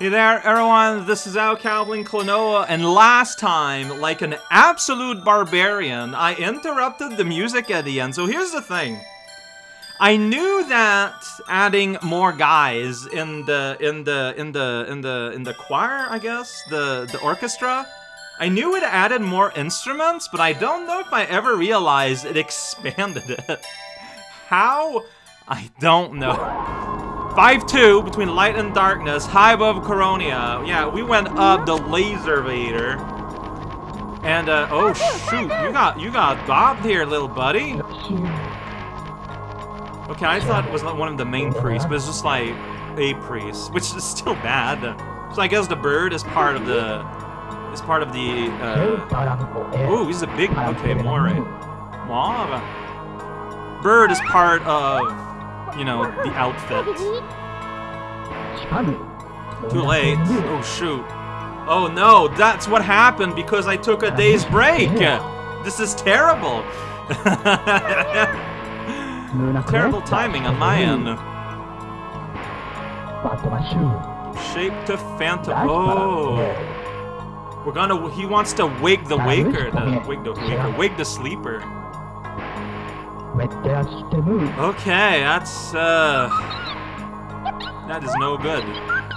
Hey there, everyone, this is Al Calvin Klonoa, and last time, like an absolute barbarian, I interrupted the music at the end. So here's the thing. I knew that adding more guys in the in the in the in the in the choir, I guess, the the orchestra, I knew it added more instruments, but I don't know if I ever realized it expanded it. How? I don't know. 5-2 between light and darkness, high above Coronia. Yeah, we went up the laser vader. And uh oh shoot, you got you got bobbed here, little buddy. Okay, I thought it was not one of the main priests, but it's just like a priest, which is still bad. So I guess the bird is part of the is part of the uh Ooh, he's a big okay, Moray. Mauve. Bird is part of you know, the outfit. Too late. Oh, shoot. Oh, no, that's what happened because I took a day's break. This is terrible. terrible timing on my end. Shape to Phantom. Oh. We're gonna, he wants to wake the waker, the, wake the waker, wake the sleeper. Okay, that's, uh... That is no good,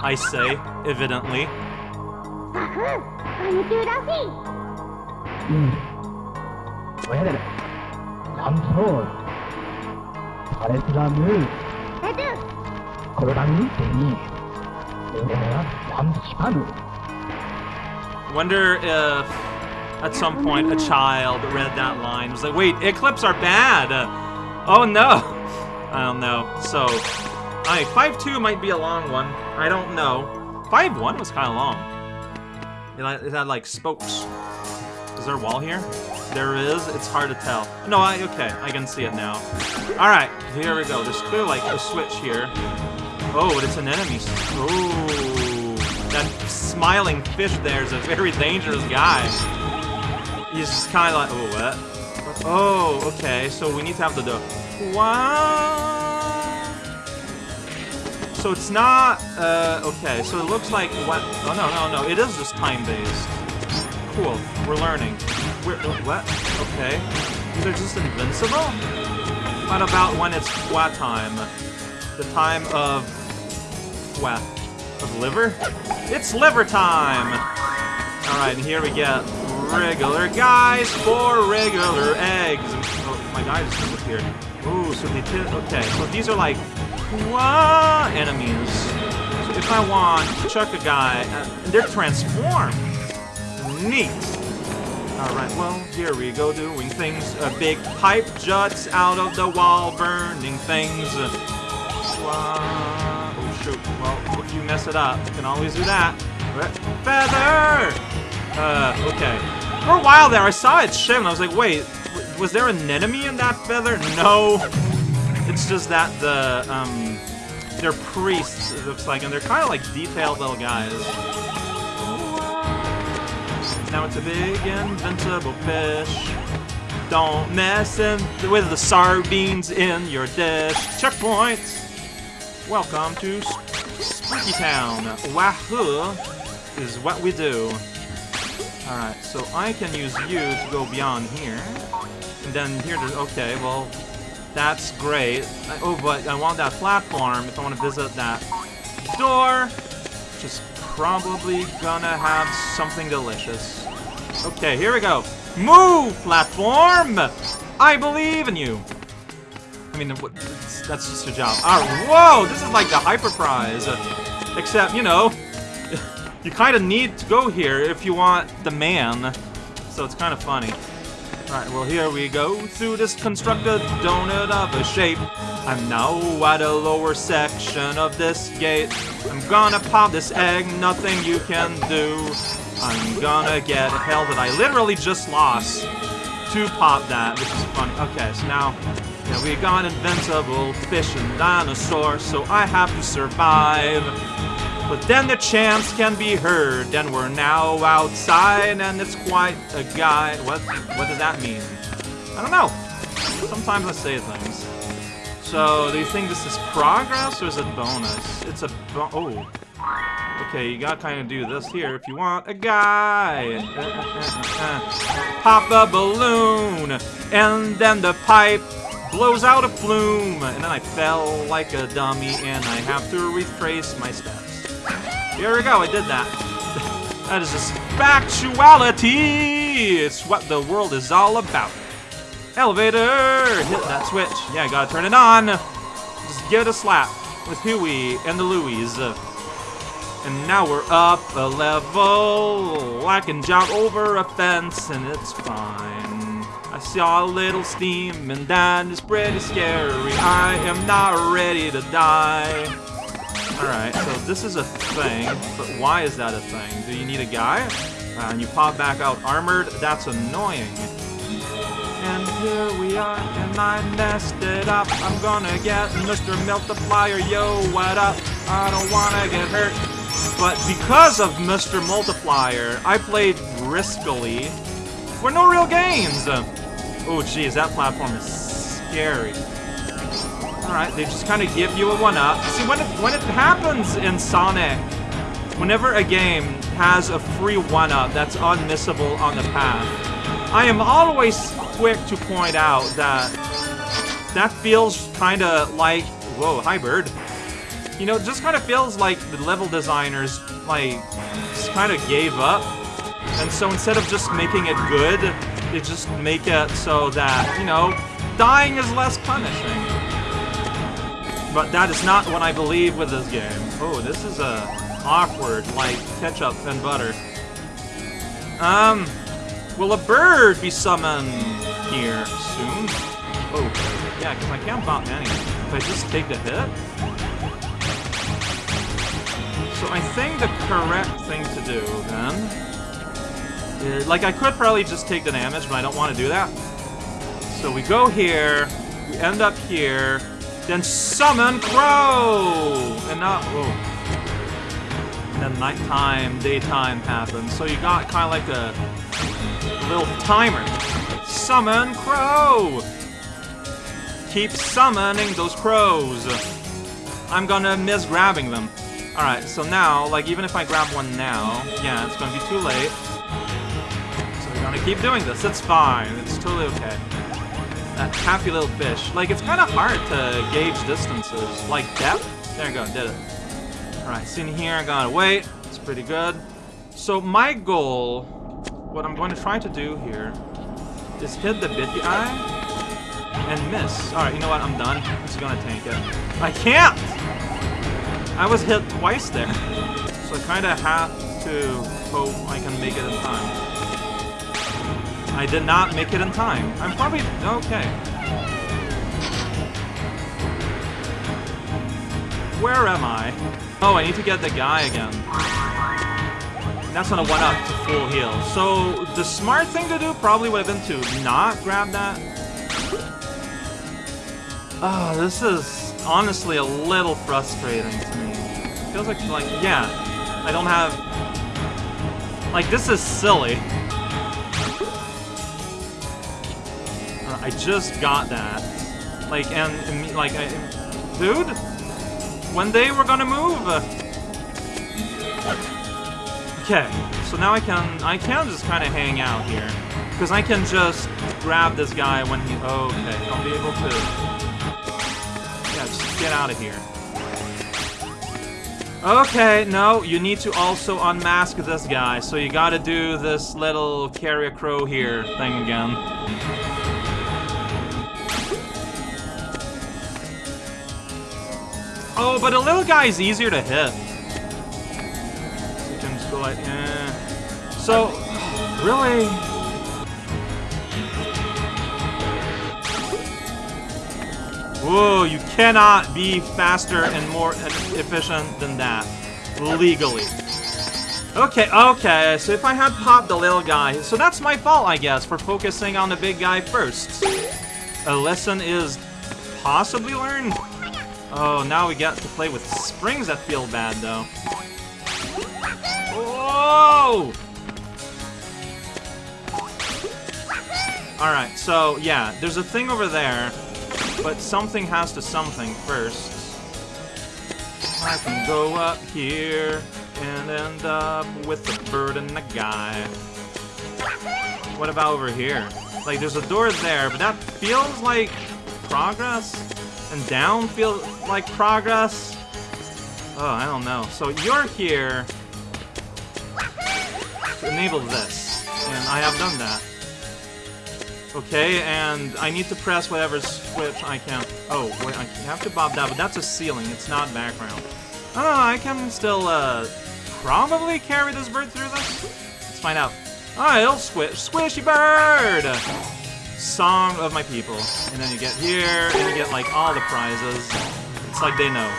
I say, evidently. Well I'm full of move. Wonder if at some point a child read that line was like, wait, Eclipse are bad! oh no! I don't know. So, alright, 5-2 might be a long one. I don't know. 5-1 was kind of long. It had, like, spokes. Is there a wall here? There is. It's hard to tell. No, I, okay, I can see it now. Alright, here we go. There's clearly, like, a switch here. Oh, but it's an enemy. Oh, that smiling fish there is a very dangerous guy. He's kind of like, oh, what? Oh, okay, so we need to have the dough. What? So it's not, uh, okay, so it looks like, what? Oh, no, no, no, it is just time-based. Cool, we're learning. We're, what? Okay. These are just invincible? What about when it's what time? The time of, what? Of liver? It's liver time! Alright, and here we get regular guys for regular eggs. Oh, my guy just disappeared. Ooh, so they did. Okay, so these are like what enemies. So if I want to chuck a guy, uh, they're transformed. Neat. Alright, well, here we go doing things. A big pipe juts out of the wall, burning things. Oh, shoot. Well, if you mess it up, you can always do that. Feather! Uh, okay. For a while there, I saw it shim, I was like, wait, was there an enemy in that feather? No. It's just that the, um, they're priests, it looks like, and they're kind of like detailed little guys. Now it's a big invincible fish. Don't mess in with the sardines in your dish. Checkpoint! Welcome to Spooky Town. Wahoo is what we do. Alright, so I can use you to go beyond here. And then here, okay, well, that's great. I, oh, but I want that platform if I want to visit that door, which is probably gonna have something delicious. Okay, here we go. Move, platform! I believe in you. I mean, that's just a job. Alright, whoa, this is like the hyper prize. Except, you know, you kind of need to go here if you want the man. So it's kind of funny. Alright, well here we go through this constructed donut of a shape. I'm now at a lower section of this gate. I'm gonna pop this egg, nothing you can do. I'm gonna get hell that I literally just lost to pop that, which is funny. Okay, so now yeah, we got invincible fish and dinosaur, so I have to survive. But then the chants can be heard, and we're now outside, and it's quite a guy. What? What does that mean? I don't know. Sometimes I say things. So, do you think this is progress, or is it bonus? It's a bo- oh. Okay, you gotta kind of do this here if you want a guy. Pop a balloon, and then the pipe blows out a plume, and then I fell like a dummy, and I have to retrace my steps. Here we go, I did that. that is just factuality! It's what the world is all about. Elevator! Hit that switch. Yeah, I gotta turn it on. Just give it a slap with Huey and the Louies. And now we're up a level. I can jump over a fence and it's fine. I saw a little steam and that is pretty scary. I am not ready to die. Alright, so this is a thing, but why is that a thing? Do you need a guy? Uh, and you pop back out armored? That's annoying. And here we are, and I messed it up. I'm gonna get Mr. Multiplier, yo, what up? I don't wanna get hurt. But because of Mr. Multiplier, I played riskily for no real gains. Oh, geez, that platform is scary. Alright, they just kind of give you a one-up. See, when it, when it happens in Sonic, whenever a game has a free one-up that's unmissable on the path, I am always quick to point out that that feels kind of like... Whoa, hi, bird. You know, it just kind of feels like the level designers, like, just kind of gave up. And so instead of just making it good, they just make it so that, you know, dying is less punishing. But that is not what I believe with this game. Oh, this is uh, awkward, like ketchup and butter. Um, will a bird be summoned here soon? Oh, yeah, because I can't bump anything. If I just take the hit? So I think the correct thing to do, then, is, like, I could probably just take the damage, but I don't want to do that. So we go here, we end up here, then summon Crow! And not, whoa. And then nighttime, daytime happens. So you got kind of like a little timer. Summon Crow! Keep summoning those crows. I'm gonna miss grabbing them. Alright, so now, like, even if I grab one now, yeah, it's gonna be too late. So we're gonna keep doing this. It's fine. It's totally okay that happy little fish. Like, it's kind of hard to gauge distances. Like, depth? There you go, did it. Alright, in here, I gotta wait. It's pretty good. So my goal, what I'm going to try to do here, is hit the bitty eye and miss. Alright, you know what? I'm done. I'm just gonna tank it. I can't! I was hit twice there. So I kind of have to hope I can make it in time. I did not make it in time. I'm probably... okay. Where am I? Oh, I need to get the guy again. That's gonna one up to full heal. So, the smart thing to do probably would have been to not grab that. Oh, this is honestly a little frustrating to me. feels like, like, yeah, I don't have... Like, this is silly. I just got that. Like, and, and like, I, dude? When they were gonna move? Okay, so now I can, I can just kind of hang out here. Because I can just grab this guy when he, okay, I'll be able to, yeah, just get out of here. Okay, no, you need to also unmask this guy, so you gotta do this little carrier crow here thing again. Oh, but a little guy is easier to hit. So you can just go like, eh. So, really? Whoa, you cannot be faster and more efficient than that. Legally. Okay, okay, so if I had popped the little guy, so that's my fault, I guess, for focusing on the big guy first. A lesson is possibly learned. Oh, now we get to play with springs that feel bad, though. Whoa! Alright, so, yeah, there's a thing over there, but something has to something first. I can go up here, and end up with a bird and a guy. What about over here? Like, there's a door there, but that feels like progress, and down feels like progress. Oh, I don't know. So you're here to enable this, and I have done that. Okay, and I need to press whatever switch I can. Oh, wait, I have to bob that, but that's a ceiling, it's not background. Oh, I can still, uh, probably carry this bird through this? Let's find out. Ah, it'll squish. Squishy bird! Song of my people. And then you get here, and you get, like, all the prizes. It's like they know.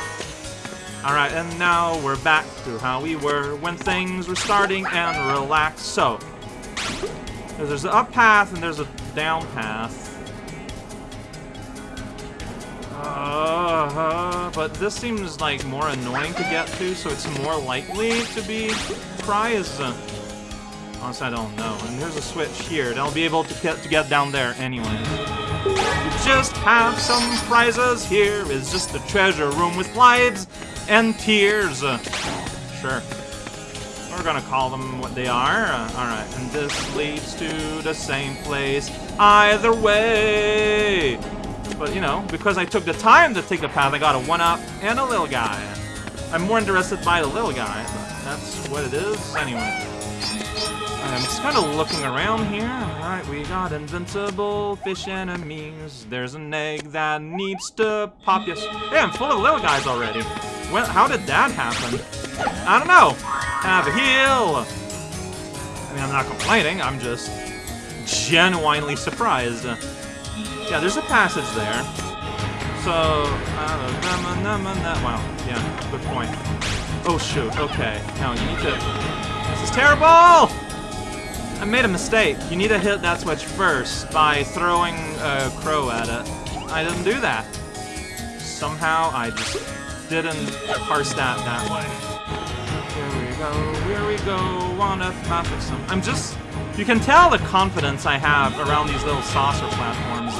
Alright, and now we're back to how we were when things were starting and relax. So, there's an up path and there's a down path. Uh, but this seems like more annoying to get to, so it's more likely to be prized. Honestly, I don't know. And there's a switch here. I'll be able to get, to get down there anyway. We just have some prizes. Here is just a treasure room with lives and tears. Sure. We're gonna call them what they are. Uh, Alright, and this leads to the same place. Either way! But, you know, because I took the time to take the path, I got a 1-up and a little guy. I'm more interested by the little guy, but that's what it is anyway. I'm just kind of looking around here. Alright, we got invincible fish enemies. There's an egg that needs to pop. Yes. Hey, I'm full of little guys already. Well, how did that happen? I don't know. Have a heal. I mean, I'm not complaining. I'm just genuinely surprised. Yeah, there's a passage there. So, uh, wow, yeah, good point. Oh shoot, okay. Now you need to... This is terrible! I made a mistake. You need to hit that switch first by throwing a crow at it. I didn't do that. Somehow I just didn't parse that that way. Here we go, here we go, on a some. I'm just... You can tell the confidence I have around these little saucer platforms.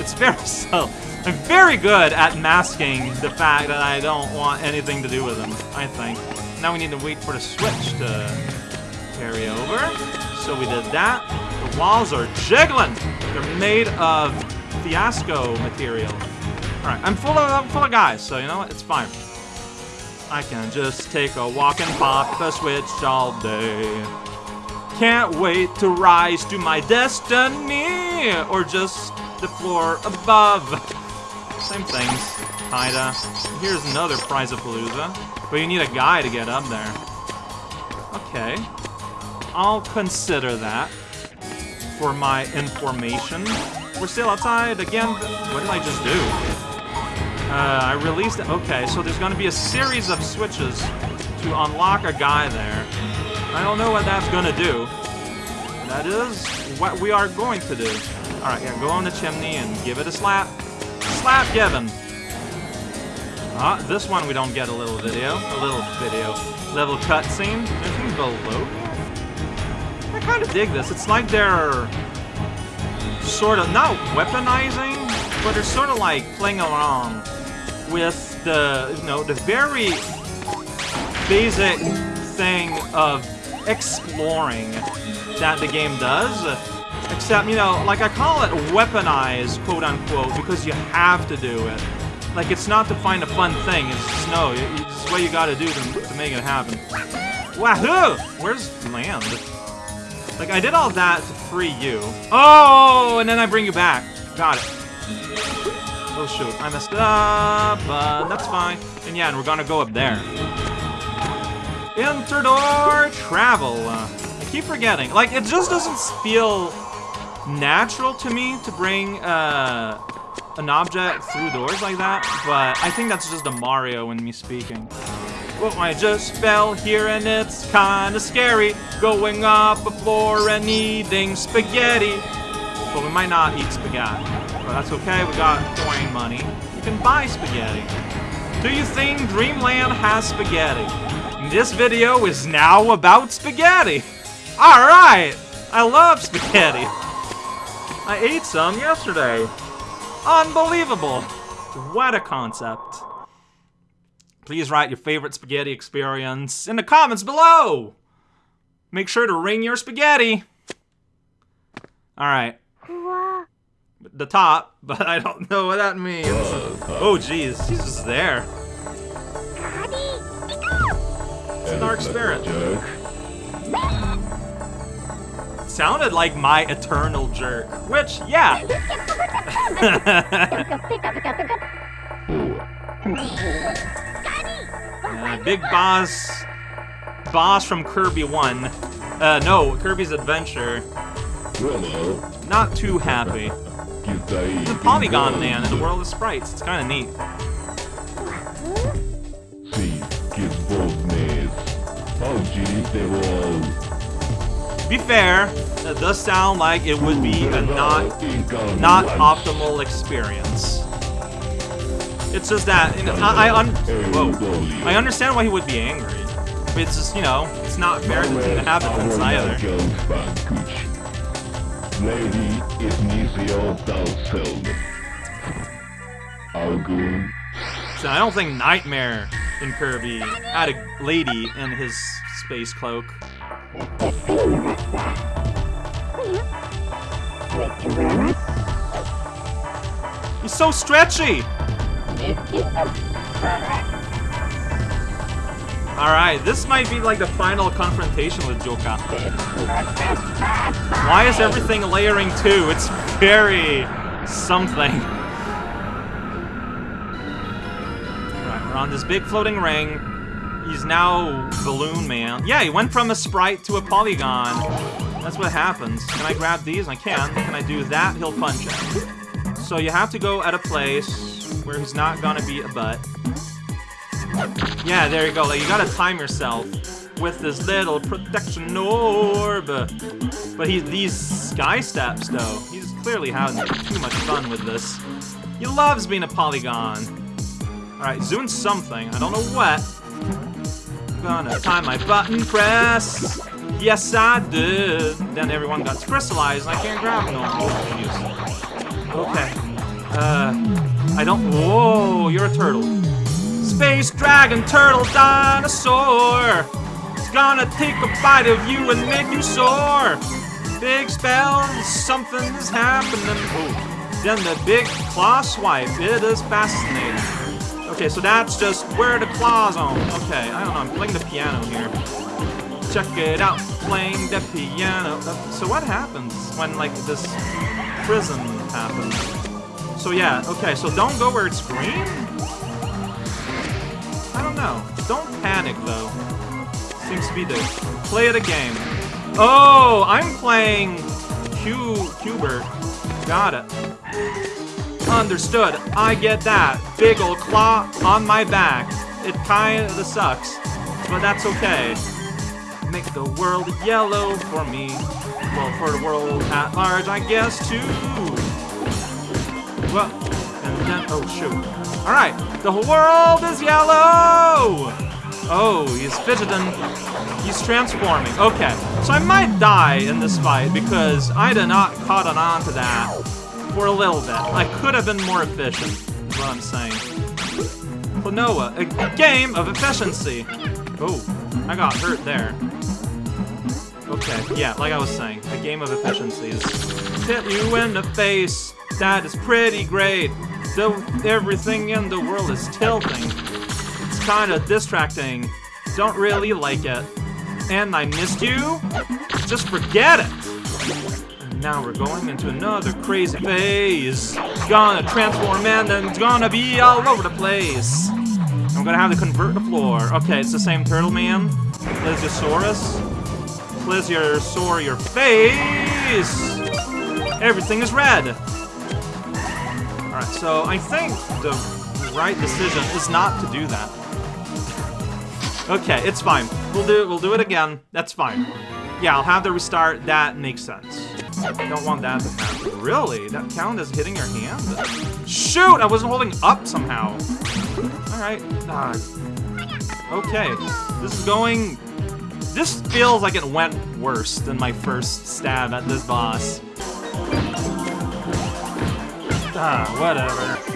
It's very so. I'm very good at masking the fact that I don't want anything to do with them, I think. Now we need to wait for the switch to carry over. So we did that. The walls are jiggling. They're made of fiasco material. Alright, I'm full of I'm full of guys, so you know what? It's fine. I can just take a walk and pop the switch all day. Can't wait to rise to my destiny, or just the floor above. Same things, kinda. Here's another prize of Palooza, but you need a guy to get up there. Okay, I'll consider that for my information. We're still outside again. What did I just do? Uh, I released it. Okay, so there's going to be a series of switches to unlock a guy there. I don't know what that's going to do. That is what we are going to do. Alright, yeah, go on the chimney and give it a slap. Slap given. Ah, this one we don't get a little video. A little video. Level cutscene. Anything below kind of dig this. It's like they're sort of, not weaponizing, but they're sort of like playing along with the, you know, the very basic thing of exploring that the game does. Except, you know, like I call it weaponized, quote unquote, because you have to do it. Like, it's not to find a fun thing, it's just, no, it's what you gotta do to, to make it happen. Wahoo! Where's land? Like, I did all that to free you. Oh, and then I bring you back. Got it. Oh, shoot. I messed up, but that's fine. And yeah, and we're gonna go up there. Interdoor travel. I keep forgetting. Like, it just doesn't feel natural to me to bring uh, an object through doors like that, but I think that's just a Mario in me speaking. Well, I just fell here and it's kinda scary Going up a floor and eating spaghetti But we might not eat spaghetti But that's okay, we got coin money You can buy spaghetti Do you think Dreamland has spaghetti? This video is now about spaghetti Alright! I love spaghetti I ate some yesterday Unbelievable! What a concept. Please write your favorite spaghetti experience in the comments below. Make sure to ring your spaghetti. All right. The top, but I don't know what that means. Oh, jeez, he's just there. It's a dark spirit. Sounded like my eternal jerk, which, yeah. Big boss, boss from Kirby 1. Uh, no, Kirby's Adventure. Not too happy. The Polygon Man in the world of sprites. It's kind of neat. Be fair, that does sound like it would be a not not optimal experience. It's just that I I, un whoa, I understand why he would be angry. But it's just you know it's not fair to the inhabitants either. Lady So I don't think Nightmare in Kirby had a lady in his space cloak. He's so stretchy! Alright, this might be like the final confrontation with Joka. Why is everything layering too? It's very something. Right, we're on this big floating ring. He's now Balloon Man. Yeah, he went from a sprite to a polygon. That's what happens. Can I grab these? I can. Can I do that? He'll punch it. So you have to go at a place where he's not gonna be a butt. Yeah, there you go. Like, you gotta time yourself with this little protection orb. But he, these sky steps, though, he's clearly having too much fun with this. He loves being a polygon. Alright, zoom something. I don't know what gonna time my button press. Yes, I did. Then everyone got crystallized, and I can't grab no more. Okay. Uh, I don't. Whoa, you're a turtle. Space dragon, turtle, dinosaur. It's gonna take a bite of you and make you sore. Big spells, something is happening. Oh. Then the big claw swipe. It is fascinating. Okay, so that's just where the claws on. Okay, I don't know, I'm playing the piano here. Check it out, playing the piano. Uh, so what happens when, like, this prism happens? So yeah, okay, so don't go where it's green? I don't know. Don't panic, though. Seems to be the play the game. Oh, I'm playing Q Qbert. Got it. Understood. I get that. Big ol' claw on my back. It kinda sucks, but that's okay. Make the world yellow for me. Well, for the world at large, I guess, too. Well, and then, oh, shoot. Alright, the whole world is yellow! Oh, he's fidgeting. He's transforming. Okay, so I might die in this fight because I did not caught on to that for a little bit. I could have been more efficient, is what I'm saying. Klonoa, a, a game of efficiency. Oh, I got hurt there. Okay, yeah, like I was saying, a game of efficiencies. Hit you in the face, that is pretty great. Though everything in the world is tilting. It's kinda distracting. Don't really like it. And I missed you? Just forget it! And now we're going into another crazy phase. Gonna transform and then it's gonna be all over the place. I'm gonna have to convert the floor. Okay, it's the same turtle man. Plesiosaurus. Plesiosaur your face! Everything is red! Alright, so I think the right decision is not to do that. okay, it's fine. We'll do we'll do it again. That's fine. Yeah, I'll have to restart. That makes sense. Don't want that to happen. Really? That count as hitting your hand? Shoot! I wasn't holding up somehow. Alright. Uh, okay. This is going... This feels like it went worse than my first stab at this boss. Ah, whatever.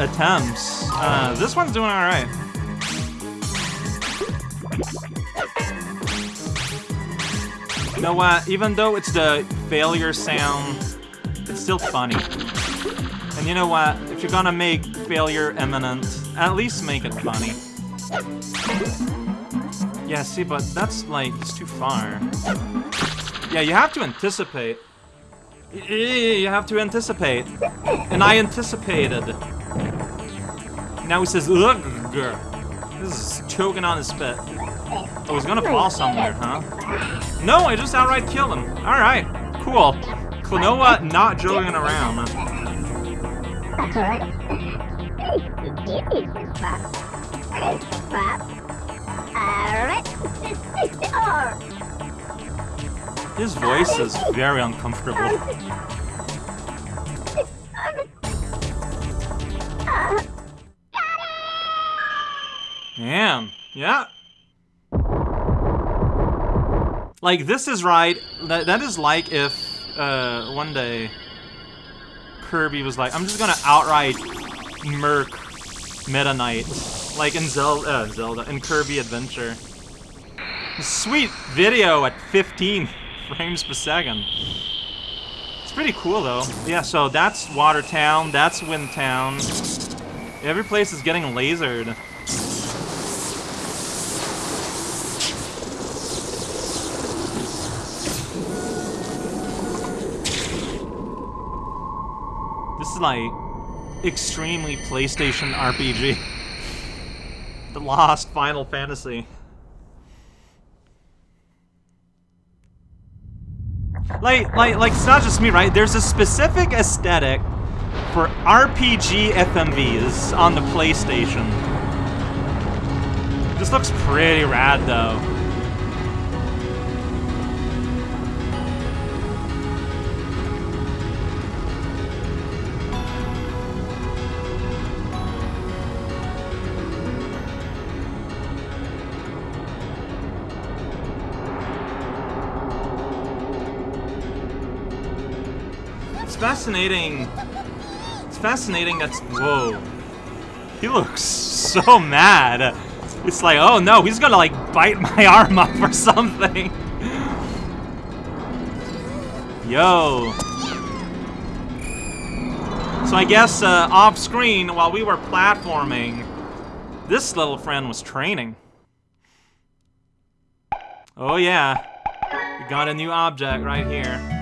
Attempts, uh, this one's doing alright. You know what? Even though it's the failure sound, it's still funny. And you know what? If you're gonna make failure imminent, at least make it funny. Yeah, see, but that's, like, it's too far. Yeah, you have to anticipate. You have to anticipate. And I anticipated. Now he says, ugh. This is choking on his spit. Oh, he's gonna fall somewhere, huh? No, I just outright killed him. Alright, cool. Klonoa not joking around. His voice is very uncomfortable. Damn. Yeah. Like, this is right. That, that is like if, uh, one day Kirby was like, I'm just gonna outright murk Meta Knight. Like in Zelda, uh, Zelda, in Kirby Adventure. Sweet video at 15 frames per second. It's pretty cool, though. Yeah, so that's Watertown, that's Windtown. Every place is getting lasered. This is like extremely PlayStation RPG. the Lost Final Fantasy. Like, like, like, it's not just me, right? There's a specific aesthetic for RPG FMVs on the PlayStation. This looks pretty rad, though. Fascinating. It's fascinating that's... Whoa. He looks so mad. It's like, oh no, he's gonna like bite my arm off or something. Yo. So I guess uh, off screen, while we were platforming, this little friend was training. Oh yeah. We got a new object right here.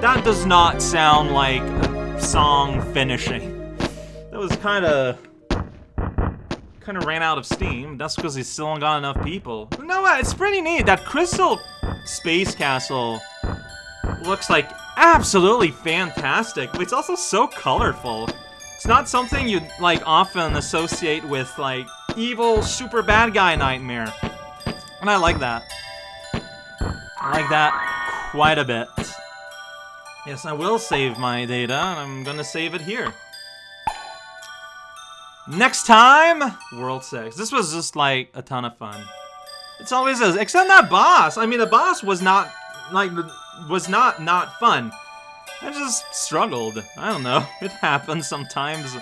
That does not sound like a song finishing. That was kind of... kind of ran out of steam. That's because he still got enough people. no, it's pretty neat. That Crystal Space Castle looks like absolutely fantastic. But it's also so colorful. It's not something you'd, like, often associate with, like, evil, super bad guy nightmare. And I like that. I like that quite a bit. Yes, I will save my data, and I'm gonna save it here. Next time, World 6. This was just, like, a ton of fun. It's always is, except that boss. I mean, the boss was not, like, was not not fun. I just struggled. I don't know. It happens sometimes.